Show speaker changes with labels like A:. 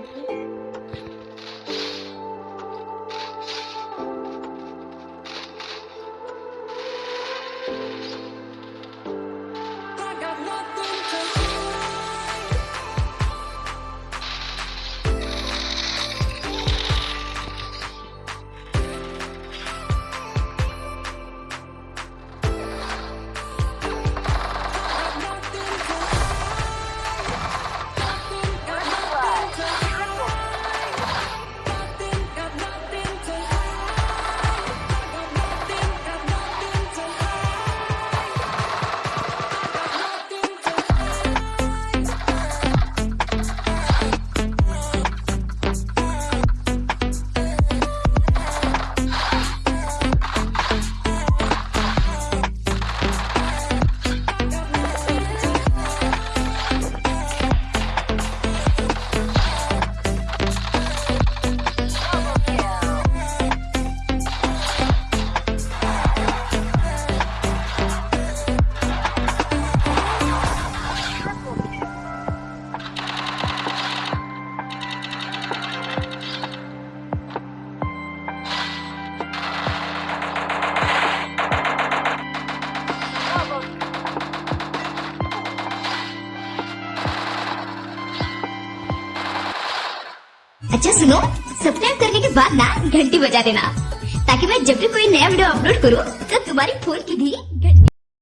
A: I got nothing अच्छा सुनो। Subscribe करने के बाद ना घंटी बजा देना। ताकि मैं जब भी कोई नया वीडियो अपलोड करूँ तो तुम्हारी फ़ोन की भी